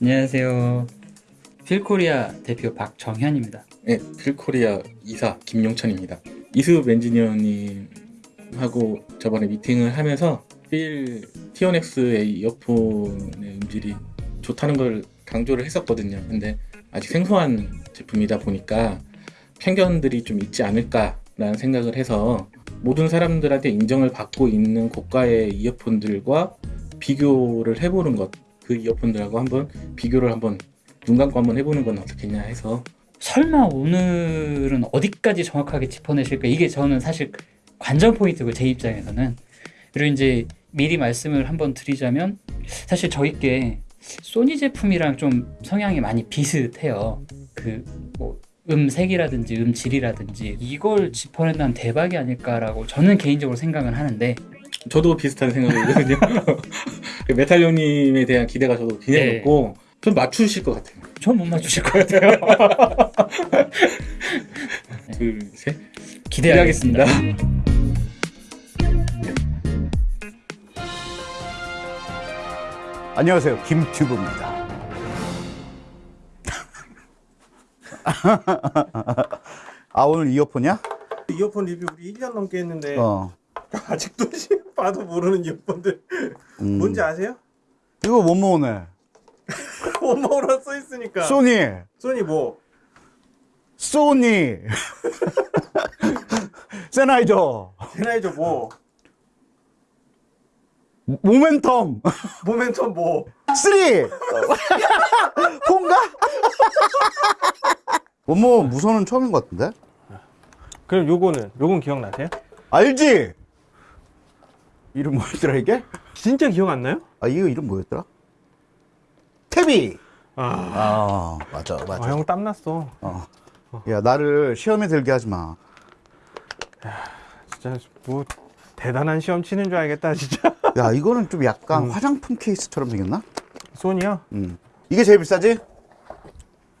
안녕하세요. 필코리아 대표 박정현입니다. 네, 필코리아 이사 김용천입니다. 이수ብ 엔지니어님하고 저번에 미팅을 하면서 필 티온엑스의 이어폰의 음질이 좋다는 걸 강조를 했었거든요. 근데 아직 생소한 제품이다 보니까 편견들이 좀 있지 않을까라는 생각을 해서 모든 사람들한테 인정을 받고 있는 고가의 이어폰들과 비교를 해보는 것, 그 이어폰들하고 한번 비교를 한번 눈 감고 한번 해보는 건 어떻겠냐 해서 설마 오늘은 어디까지 정확하게 짚어내실까? 이게 저는 사실 관전 포인트고 제 입장에서는 그리고 이제 미리 말씀을 한번 드리자면 사실 저희께 소니 제품이랑 좀 성향이 많이 비슷해요. 그뭐 음색이라든지 음질이라든지 이걸 짚어낸다면 대박이 아닐까라고 저는 개인적으로 생각은 하는데 저도 비슷한 생각이거든요. 메탈 형님에 대한 기대가 저도 굉장히 네. 높고 좀 맞추실 것 같아요. 전 못 맞추실 것 같아요. 둘, 셋. 기대하겠습니다. 안녕하세요. 김튜브입니다. 아 오늘 이어폰이야? 이어폰 리뷰 우리 1년 넘게 했는데 어. 아직도 봐도 모르는 이어폰들 음. 뭔지 아세요? 이거 못 모으네. 원모로 써 있으니까 소니, 소니 뭐 소니, 세나이저, 제나이저 뭐 모멘텀, 모멘텀 뭐 3! 폰가? 원모 무선은 처음인 것 같은데? 그럼 요거는 요건 기억나세요? 알지? 이름 뭐였더라 이게? 진짜 기억 안 나요? 아 이거 이름 뭐였더라? 태비! 아, 아 맞아 맞아. 아, 형 땀났어 어. 야 나를 시험에 들게 하지 마. 진짜 뭐 대단한 시험 치는 줄 알겠다 진짜 야 이거는 좀 약간 음. 화장품 케이스처럼 생겼나? 소니야? 음. 이게 제일 비싸지?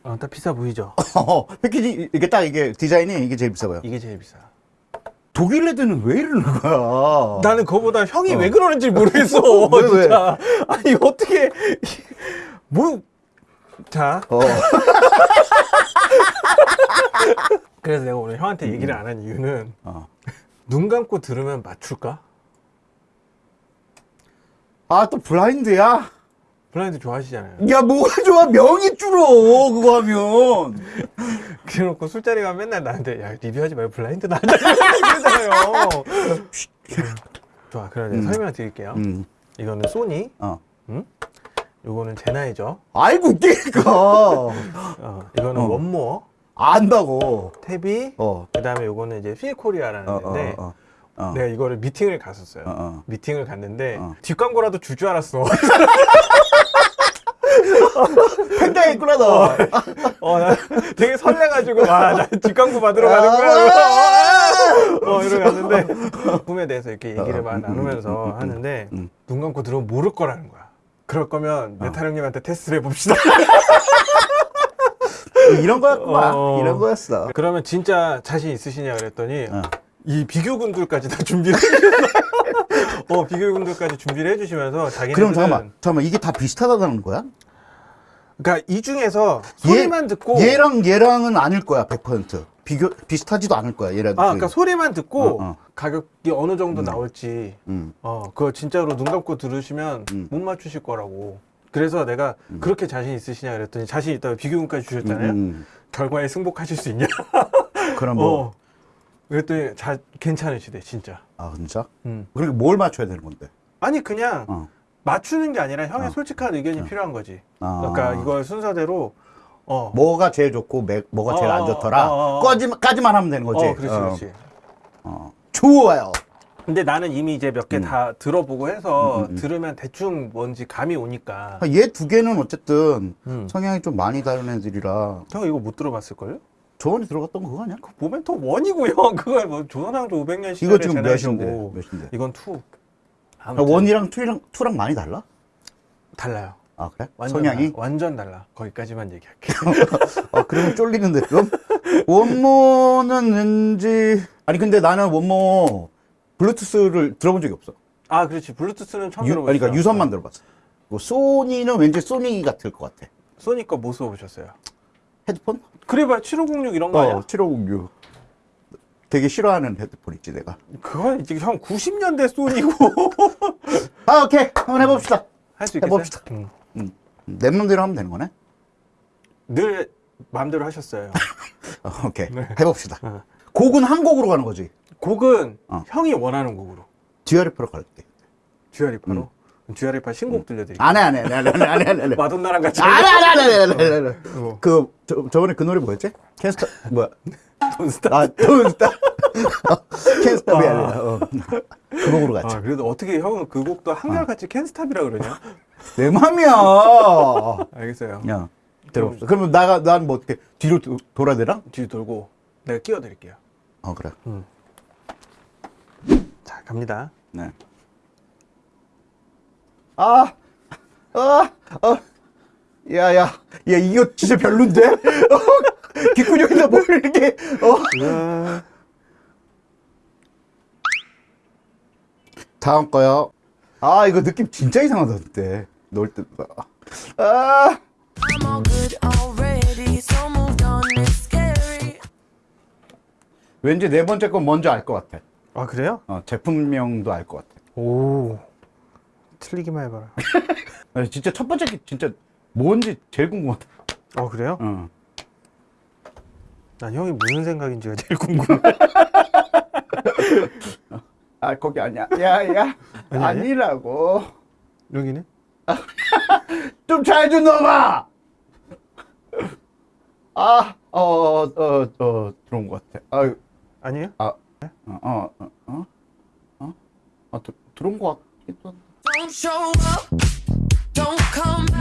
어, 딱 비싸 보이죠? 어, 패키지 이게 딱 이게 디자인이 이게 제일 비싸 보여. 이게 제일 비싸 독일 애들은 왜 이러는 거야? 나는 그거보다 형이 어. 왜 그러는지 모르겠어 왜, 왜? 진짜 아니 어떻게 뭐 자 어. 그래서 내가 오늘 형한테 얘기를 안 한 이유는 어. 눈 감고 들으면 맞출까? 아 또 블라인드야? 블라인드 좋아하시잖아요. 야 뭐가 좋아 명이 줄어 그거 하면. 그래놓고 술자리 가면 맨날 나한테 야 리뷰하지 말고 블라인드 나자 그러잖아요. 좋아, 그럼 내가 음. 설명 드릴게요. 음. 이거는 소니, 어. 요거는 제나이저, 알고 있다니까. 어, 이거는 어. 원모어, 안다고. 탭이, 어. 그 다음에 요거는 이제 필코리아라는 어, 어, 데인데 어, 어. 내가 이거를 미팅을 갔었어요. 어, 어. 미팅을 갔는데 어. 뒷광고라도 줄 줄 알았어. 있구나 너. 어, 나 되게 설레가지고 와, 나 뒷광고 받으러 가는 거야. 어, 이러고 갔는데 꿈에 대해서 이렇게 얘기를 어, 막 음, 나누면서 음, 음, 음, 하는데 음. 눈 감고 들으면 모를 거라는 거야. 그럴 거면 메탈 형님한테 테스트를 해봅시다. 이런 거였구만. 어. 이런 거였어. 그러면 진짜 자신 있으시냐 그랬더니 어. 이 비교군들까지 다 준비를 어, 비교군들까지 준비를 해주시면서 자기네들은 그럼 잠깐만, 잠깐만 이게 다 비슷하다는 거야? 그러니까 이 중에서 소리만 듣고 얘랑 얘랑은 아닐 거야 100% 비교 비슷하지도 않을 거야 얘랑 아, 그러니까 소리만 듣고 어, 어. 가격이 어느 정도 나올지 음. 어, 그거 진짜로 눈 감고 들으시면 음. 못 맞추실 거라고. 그래서 내가 그렇게 자신 있으시냐 그랬더니 자신 있다고 비교군까지 주셨잖아요. 음, 결과에 승복하실 수 있냐? 음. 그럼 뭐 어. 그랬더니 자, 괜찮으시대, 진짜. 아 진짜? 음. 그러니까 뭘 맞춰야 되는 건데? 아니, 그냥 어. 맞추는 게 아니라 형의 어. 솔직한 의견이 필요한 거지. 아. 그러니까 이걸 순서대로, 어. 뭐가 제일 좋고 매- 뭐가 제일 어, 안 좋더라. 어, 어, 어. 까지만 까지만 하면 되는 거지. 어, 그렇지, 그렇지. 어. 좋아요. 근데 나는 이미 이제 몇 개다 들어보고 해서 음, 음, 음. 들으면 대충 뭔지 감이 오니까. 얘 두 개는 어쨌든 음. 성향이 좀 많이 다른 애들이라 형 이거 못 들어봤을걸요? 저번에 들어갔던 거 그거 아니야? 그 모멘텀 one이고요. 그걸 뭐 조선왕조 500년 시절에 이거 지금 몇인데? 몇인데? 이건 two. One이랑 two랑 two랑 많이 달라? 달라요. 아 그래? 완전 성향이? 달라. 완전 달라. 거기까지만 얘기할게. 아 그러면 쫄리는데 좀? 원모는 왠지 아니 근데 나는 원모 블루투스를 들어본 적이 없어. 아, 그렇지. 블루투스는 처음 유, 들어봤어. 그러니까 유선만 들어봤어. 그 소니는 왠지 소니 같을 것 같아. 소니 거뭐 써보셨어요? 헤드폰? 그래봐 7506 이런 거 아니야? 어, 7506. 되게 싫어하는 헤드폰 있지 내가. 그건 지금 형 90년대 소니고 아 오케이 한번 해봅시다. 할 수 있겠어요? 해봅시다. 응. 음, 내 맘대로 하면 되는 거네. 늘 마음대로 하셨어요. 어, 오케이 네. 해봅시다. 어. 곡은 한 곡으로 가는 거지. 곡은 어. 형이 원하는 곡으로 두아 리파로 갈게. 두아 리파로 두아 리파 신곡 들려드릴게요. 안해 안해 안해 안해 안해. 마돈나랑 같이 안해 안해 안해 안해 안해. 어. 그 저, 저번에 그 노래 뭐였지? 캔스타 뭐야? Don't Start. 아 Don't Start. 캔스타이 아. 아니라 어. 그 곡으로 갔지. 아 그래도 어떻게 형은 그 곡도 한결같이 캔스탑이라 그러냐? 내 맘이야. 알겠어요. 야 들어봅시다. 그러면 나가 난 뭐 어떻게 뒤로 도- 돌아야 되나? 뒤 돌고 내가 끼워드릴게요. 어 그래. 자 갑니다. 네. 아, 아, 아, 야, 야, 야, 이거 진짜 별론데? 어, 귓구녕에다 뭘 이렇게, 어. 다음 거요. 아, 이거 느낌 진짜 이상하다, 그때. 넣을 때. 아, scary. 왠지 네 번째 건 먼저 알 것 같아. 아 그래요? 어, 제품명도 알 것 같아. 오 틀리기만 해봐라. 아, 진짜 첫 번째 게 진짜 뭔지 제일 궁금하다. 어 그래요? 어. 난 형이 무슨 생각인지가 제일 궁금해. 아, 거기 아니야. 야, 야. 아니야? 아니라고. 여기는? 좀잘 좀 넣어봐! 아, 어, 어, 어, 어, 들어온 것 같아. 아, 아니에요? 아, 어, 어, 어, 어? 어? 아, 들, 들어온 것 같기도 한데.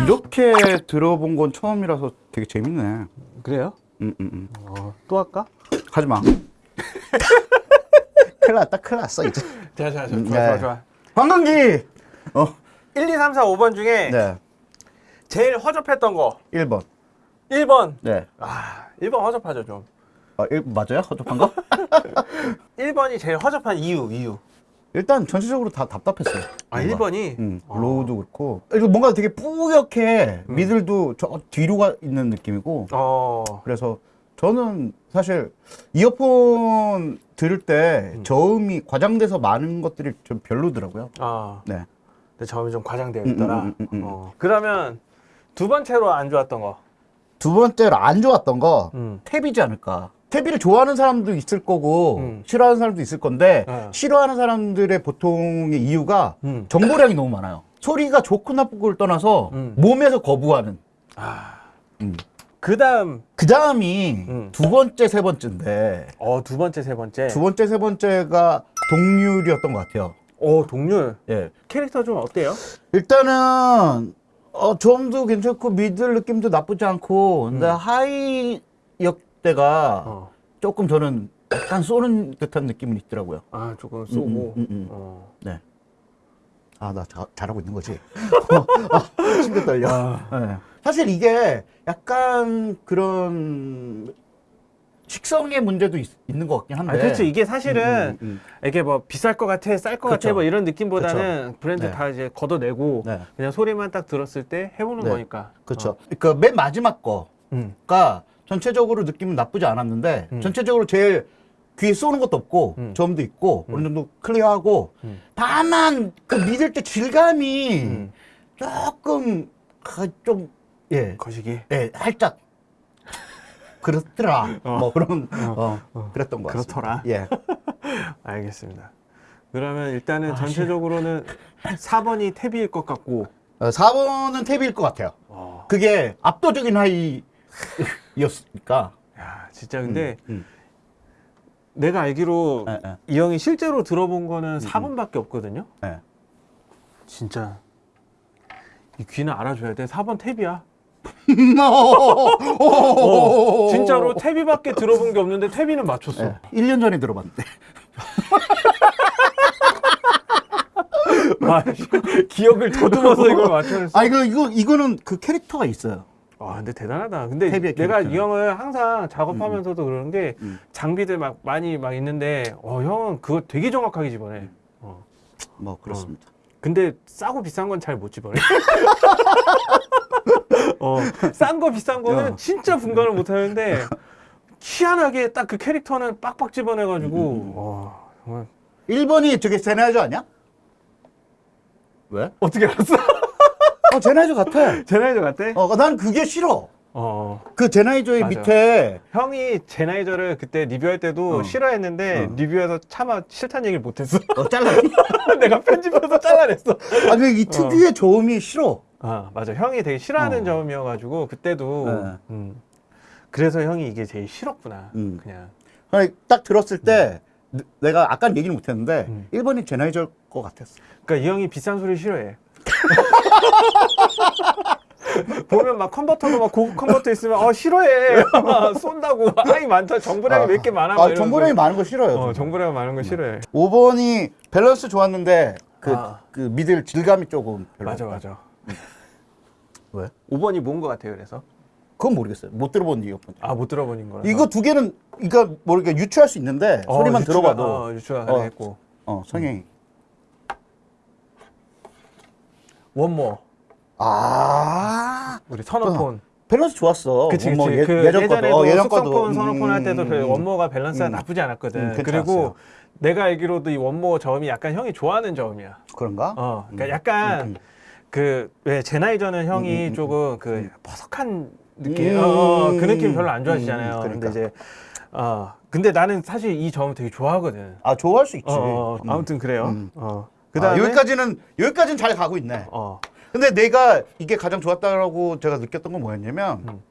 이렇게 들어본 건 처음이라서 되게 재밌네. 그래요? 응, 응, 응. 어, 또 할까? 하지 마. 큰일 났다, 큰일 났어, 이제. 자, 자, 자, 음, 좋아, 네. 좋아, 좋아. 관광기! 어, 1, 2, 3, 4, 5번 중에 네. 제일 허접했던 거 1번. 1번. 네. 아, 1번 허접하죠, 좀. 아, 1, 맞아요? 허접한 거? 1번이 제일 허접한 이유, 이유. 일단 전체적으로 다 답답했어요. 아, 뭔가. 1번이? 응, 어. 로우도 그렇고. 이거 뭔가 되게 뿌옇게 음. 미들도 저 뒤로 가 있는 느낌이고. 어. 그래서 저는 사실 이어폰 들을 때 음. 저음이 과장돼서 많은 것들이 좀 별로더라고요. 아, 네. 내 점이 좀 과장되어 음, 있더라. 음, 음, 음, 음. 어. 그러면 두 번째로 안 좋았던 거. 두 번째로 안 좋았던 거 음. 탭이지 않을까. 탭이를 좋아하는 사람도 있을 거고 음. 싫어하는 사람도 있을 건데 네. 싫어하는 사람들의 보통의 이유가 음. 정보량이 너무 많아요. 소리가 좋고 나쁘고를 떠나서 음. 몸에서 거부하는. 아. 음. 그 다음, 그 다음이 음. 두 번째, 세 번째인데 어, 두 번째, 세 번째. 두 번째, 세 번째가 동률이었던 것 같아요. 어, 동률. 예. 캐릭터 좀 어때요? 일단은 어 점도 괜찮고 미들 느낌도 나쁘지 않고 근데 하이 역 대가 어. 조금 저는 약간 쏘는 듯한 느낌은 있더라고요. 아, 조금 쏘고. 음, 음, 음. 어. 네. 아, 나 잘하고 있는 거지. 아, 심장 떨려. 네. 사실 이게 약간 그런 식성의 문제도 있, 는것 같긴 한데. 아, 그렇죠. 이게 사실은 음, 음, 이게 뭐 비쌀 것 같아, 쌀것 그쵸. 같아, 뭐 이런 느낌보다는 브랜드 네. 다 이제 걷어내고 네. 그냥 소리만 딱 들었을 때 해보는 네. 거니까. 그렇죠. 어. 그러니까 맨 마지막 거가 음. 전체적으로 느낌은 나쁘지 않았는데 음. 전체적으로 제일 귀에 쏘는 것도 없고 음. 점도 있고 어느 정도 clear하고 음. 다만 그 middle대 질감이 음. 조금 그 좀 예, 거시기. 예, 살짝 그렇더라. 어. 뭐 그런 어, 그랬던 것 같습니다. 그렇더라. 예. 알겠습니다. 그러면 일단은 아, 전체적으로는 4번이 탭일 것 같고. 어, 4번은 탭일 것 같아요. 어. 그게 압도적인 high 였으니까. 야, 진짜 근데 음, 내가 알기로 예, 예. 이 형이 실제로 들어본 거는 4번밖에 없거든요. 예. 진짜 이 귀는 알아줘야 돼. 4번 탭이야. 어, 어, 진짜로 탭이밖에 들어본 게 없는데 탭이는 맞췄어. 예. 1년 전에 들어봤는데. 아, 기억을 더듬어서 이걸 맞춰냈어. 아 이거 이거 이거는 그 캐릭터가 있어요. 아, 근데 대단하다. 근데 내가. 이 형을 항상 작업하면서도 그러는 게 음. 장비들 막 많이 막 있는데 어, 형은 그거 되게 정확하게 집어내. 어. 뭐 그렇습니다. 근데 싸고 비싼 건 잘 못 집어내. 어, 싼 거 비싼 거는 어. 진짜 분간을 못 하는데 희한하게 딱 그 캐릭터는 빡빡 집어내가지고 와 정말 1번이 저게 제나이저 아니야? 왜? 어떻게 알았어? 어 제나이저 같아. 제나이저 같대? 어, 난 그게 싫어. 어. 그 제나이저의 맞아. 밑에 형이 제나이저를 그때 리뷰할 때도 어. 싫어했는데 어. 리뷰에서 차마 싫다는 얘기를 못했어. 어, 잘랐니? 내가 편집해서 잘라냈어. 아니 이 특유의 저음이 싫어. 아 맞아 형이 되게 싫어하는 어. 점이어가지고 그때도 네. 음. 그래서 형이 이게 제일 싫었구나 음. 그냥 아니, 딱 들었을 때 내- 내가 아까 얘기는 못했는데 음. 1번이 젠하이저일 것 같았어. 그러니까 이 형이 비싼 소리 싫어해 보면 막 컨버터도 막 고급 컨버터 있으면 어 싫어해 쏜다고 아이 많다 정보량이 몇개 많아 막 아. 정보량이 많은 거 싫어요. 어 정보량 많은 거 싫어해 5번이 밸런스 좋았는데 그, 아. 그 middle 질감이 조금 별로. 맞아 맞아 왜? 5번이 뭔 거 같아요 그래서 그건 모르겠어요. 못 들어본 이어폰. 아못 들어보는 거라 이거 두 개는 이거 모르게 유추할 수 있는데 소리만 들어봐도 어, 유추가 어. 했고 어, 성향이. 원모 아 우리 선호폰 밸런스 좋았어. 그치 그치 뭐 예, 그 예전 예전에도 어, 예전 숙성폰 거도 선호폰 할 때도 그 음, 원모가 밸런스가 음. 나쁘지 않았거든 음, 그리고. 내가 알기로도 이 원모 저음이 약간 형이 좋아하는 저음이야 그런가? 어 그러니까 음. 약간 음, 음. 그왜 젠하이저는 형이 음, 음, 조금 그 음. 퍼석한 느낌 음. 어, 그 느낌 별로 안 좋아하시잖아요 음, 그러니까. 근데 이제 어 근데 나는 사실 이 저음 되게 좋아하거든 아 좋아할 수 있지. 어, 어, 음. 아무튼 그래요 음. 어 아, 그다음에 여기까지는 여기까지는 잘 가고 있네. 어 근데 내가 이게 가장 좋았다라고 제가 느꼈던 건 뭐였냐면 음.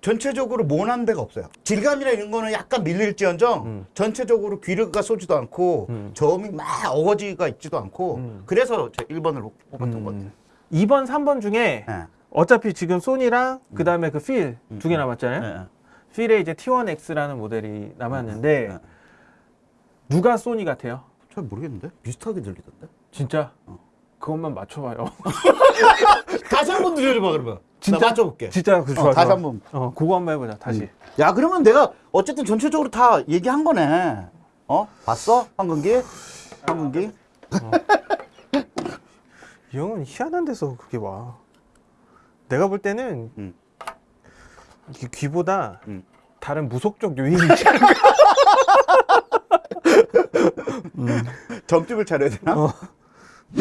전체적으로 모난 데가 없어요. 질감이나 이런 거는 약간 밀릴지언정 음. 전체적으로 귀르가 쏘지도 않고 음. 저음이 막 어거지가 있지도 않고 음. 그래서 제 1번을 뽑았던 것 같아요. 음. 2번 3번 중에 예. 어차피 지금 소니랑 그 다음에 그 필 두 개 남았잖아요. 예, 예. 필에 이제 T1X라는 모델이 남았는데 예. 누가 소니 같아요? 잘 모르겠는데 비슷하게 들리던데. 진짜? 그것만 맞춰봐요. 다시 한 번 들려줘봐 그러면. 진짜? 나 맞춰볼게. 진짜 그 어, 좋아. 다시 좋아. 한번. 어, 그거 한번 해보자. 다시. 야 그러면 내가 어쨌든 전체적으로 다 얘기한 거네. 어? 봤어? 황금기? 황금기? 이 형은 희한한 데서 그게 와. 내가 볼 때는 음. 이 귀보다 음. 다른 무속적 요인이 점집을 차려야 되나? 어.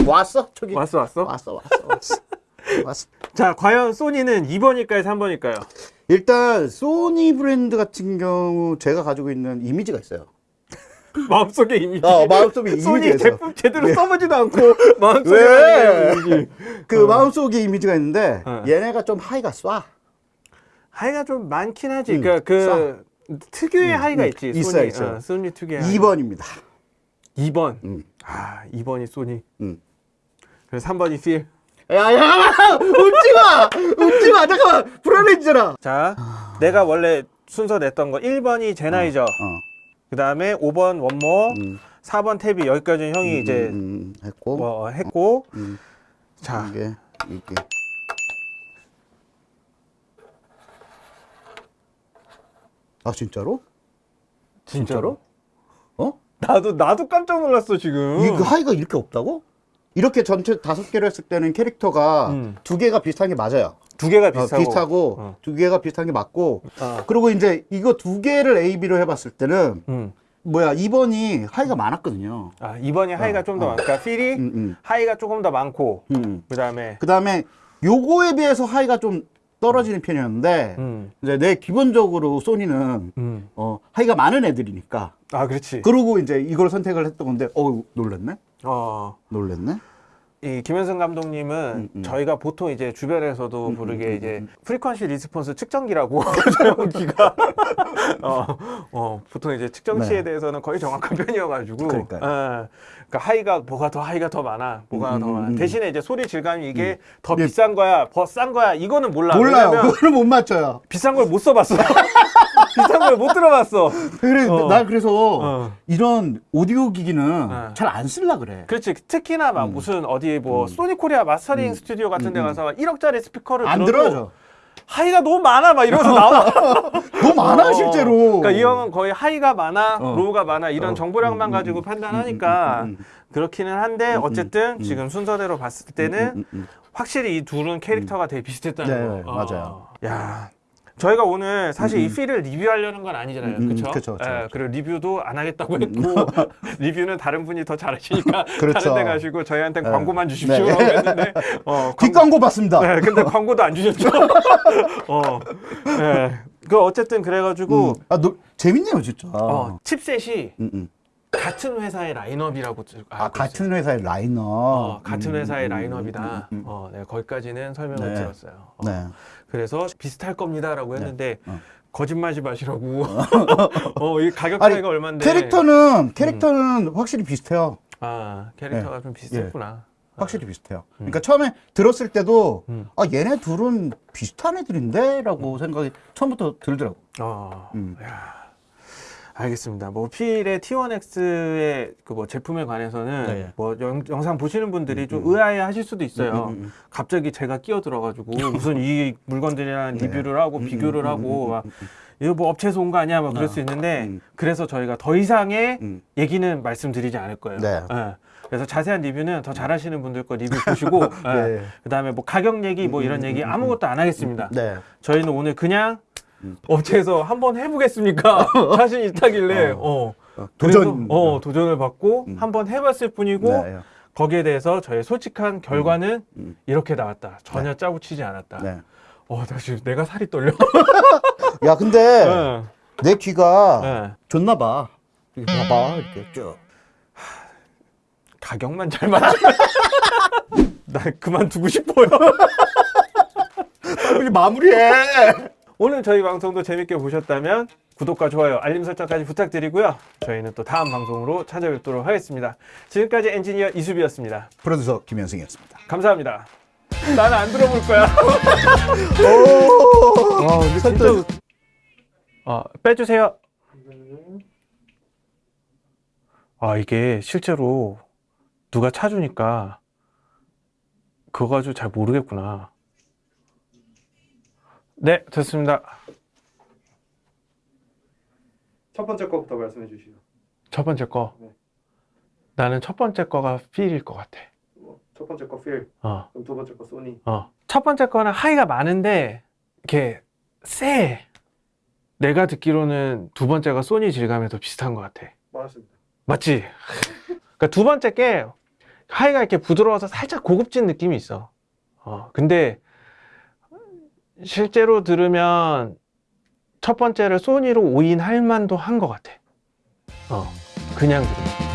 왔어? 저기 왔어 왔어. 왔어 왔어 왔어. 왔어. 자 과연 소니는 2번일까요, 3번일까요? 일단 소니 브랜드 같은 경우 제가 가지고 있는 이미지가 있어요. 마음속에 이미지. 어, 마음속에 이미지가 소니. 제품 제대로 써보지도 않고 마음속에 왜? 이미지. 그 마음속에 이미지가 있는데 어. 얘네가 좀 high가 쏴. high가 좀 많긴 하지. 음, 그러니까 그 특유의 음, high가 음, 있지. 있어요, 소니, 있어요. 어, 소니 특유의 high. 2번입니다. 2번. 음. 아, 2번이 소니. 음. 그래서 3번이 필. 야 야 웃지 마 웃지 마 잠깐만 불안해지잖아. 자, 내가 원래 순서 냈던 거 1번이 젠하이저. 어. 그 다음에 5번 원모, 음. 4번 탭이 여기까지 형이 이제 음, 음, 했고 뭐 했고. 음. 자, 이게 이게 아 진짜로? 진짜로? 어? 나도 나도 깜짝 놀랐어, 지금. 이그 하이가 이렇게 없다고? 이렇게 전체 다섯 개로 했을 때는 캐릭터가 음. 두 개가 비슷한 게 맞아요. 두 개가 어, 비슷하고. 비슷하고 어. 두 개가 비슷한 게 맞고 어. 그리고 이제 이거 두 개를 A, B로 해봤을 때는 음. 뭐야 2번이 high가 많았거든요. 아, 2번이 high가 어, 좀더 어. 많으니까 필이 음, 음, high가 조금 더 많고 음. 그다음에 그 다음에 요거에 비해서 high가 좀 떨어지는 편이었는데 음. 이제 내 기본적으로 소니는 음. 어, high가 많은 애들이니까 아, 그렇지. 그러고 이제 이걸 선택을 했던 건데 어 놀랬네 어. 놀랬네 이 김현승 감독님은 음, 음. 저희가 보통 이제 주변에서도 음, 부르게 음, 음, 이제 음. frequency response 측정기라고 저기가 어, 어, 보통 이제 측정치에 네. 대해서는 거의 정확한 편이어가지고. 어, 그러니까 high가 뭐가 더 high가 더 많아 뭐가 음, 더 음, 많아 음. 대신에 이제 소리 질감이 이게 더 예. 비싼 거야 더 싼 거야 이거는 몰라 몰라요 그거를 못 맞춰요 비싼 걸 못 써봤어 비싼 걸못 들어봤어 그래 어. 나 그래서 어. 이런 오디오 기기는 어. 잘안 쓸라 그래 그렇지 특히나 음. 막 무슨 어디 뭐 소니 코리아 mastering 스튜디오 같은 데 가서 막 1억짜리 스피커를 안 들어요 high가 너무 많아 막 이러면서 나와. 너무 많아 어, 실제로. 그러니까 이 형은 거의 high가 많아, 어. low가 많아 이런 어. 정보량만 음, 음, 가지고 음, 판단하니까 음, 음, 음, 그렇기는 한데 음, 음, 어쨌든 음. 지금 순서대로 봤을 때는 음, 음, 음. 확실히 이 둘은 캐릭터가 되게 비슷했다는 네, 거. 맞아요. 야. 저희가 오늘 사실 음, 이 필을 리뷰하려는 건 아니잖아요. 음, 음, 그렇죠? 예. 그리고 리뷰도 안 하겠다고 했고 리뷰는 다른 분이 더 잘하시니까 그렇죠. 다른 데 가시고 저희한테 네. 광고만 주십시오 네. 했는데 어, 광고- 뒷광고 봤습니다. 네, 근데 광고도 안 주셨죠. 어. 네. 그 어쨌든 그래가지고 음. 아, 너, 재밌네요 진짜. 어, 칩셋이 음, 음. 같은 회사의 라인업이라고 들- 아 같은 있어요. 회사의 라인업. 어, 같은 음, 회사의 음, 라인업이다. 음, 음, 음. 어, 네, 거기까지는 설명을 네. 들었어요. 어, 네. 그래서 비슷할 겁니다라고 했는데 어. 거짓말지 마시라고. 어, 이 가격 아니, 차이가 얼마인데? 캐릭터는 캐릭터는 확실히 비슷해요. 아, 캐릭터가 좀 비슷했구나. 확실히 비슷해요. 그러니까 처음에 들었을 때도 음. 아 얘네 둘은 비슷한 애들인데라고 생각이 처음부터 들더라고. 어, 음. 야, 알겠습니다. 뭐 필의 T1X의 그 뭐 제품에 관해서는 네. 뭐 영, 영상 보시는 분들이 좀 음. 의아해 하실 수도 있어요. 음, 음, 음. 갑자기 제가 끼어들어 가지고 무슨 이 물건들이랑 네. 리뷰를 하고 음, 비교를 음, 하고 음, 막 음, 음, 이거 뭐 업체에서 온 거 아니야? 막 그럴 아, 수 있는데 음. 그래서 저희가 더 이상의 음. 얘기는 말씀드리지 않을 거예요. 네. 예. 그래서 자세한 리뷰는 더 잘하시는 분들 거 리뷰 보시고 예. 네. 그다음에 뭐 가격 얘기 뭐 이런 음, 얘기 음, 음, 아무것도 안 하겠습니다. 네. 저희는 오늘 그냥 음. 업체에서 한번 해보겠습니까? 자신 있다길래 어. 어, 그래서, 도전. 어 도전을 받고 음. 한번 해봤을 뿐이고 네. 거기에 대해서 저의 솔직한 결과는 음. 이렇게 나왔다. 전혀 짜고 치지 않았다. 네. 어, 나 지금 내가 살이 떨려. 야 근데 예. 내 귀가 예. 좋나 봐. 이렇게 봐봐 이렇게 쭉. 가격만 잘 맞춰. 나 그만두고 싶어요. 빨리 마무리해. 오늘 저희 방송도 재밌게 보셨다면 구독과 좋아요, 알림 설정까지 부탁드리고요. 저희는 또 다음 방송으로 찾아뵙도록 하겠습니다. 지금까지 엔지니어 이수비였습니다. 프로듀서 김현승이었습니다. 감사합니다. 나는 안 들어볼 거야. 오. 아 근데 진짜 어, 빼주세요. 아, 이게 실제로 누가 차주니까 그거 가지고 잘 모르겠구나. 네, 됐습니다. 첫 번째 거부터 말씀해 주시죠. 첫 번째 거. 네. 나는 첫 번째 거가 필일 것 같아. 뭐, 첫 번째 거 필, 어, 그럼 두 번째 거 소니. 어. 첫 번째 거는 하이가 많은데, 이렇게 세. 내가 듣기로는 두 번째가 소니 질감에 더 비슷한 것 같아. 맞습니다. 맞지? 그러니까 두 번째 게 하이가 이렇게 부드러워서 살짝 고급진 느낌이 있어. 어, 근데 실제로 들으면 첫 번째를 소니로 오인할 만도 한 것 같아. 어, 그냥 들으면.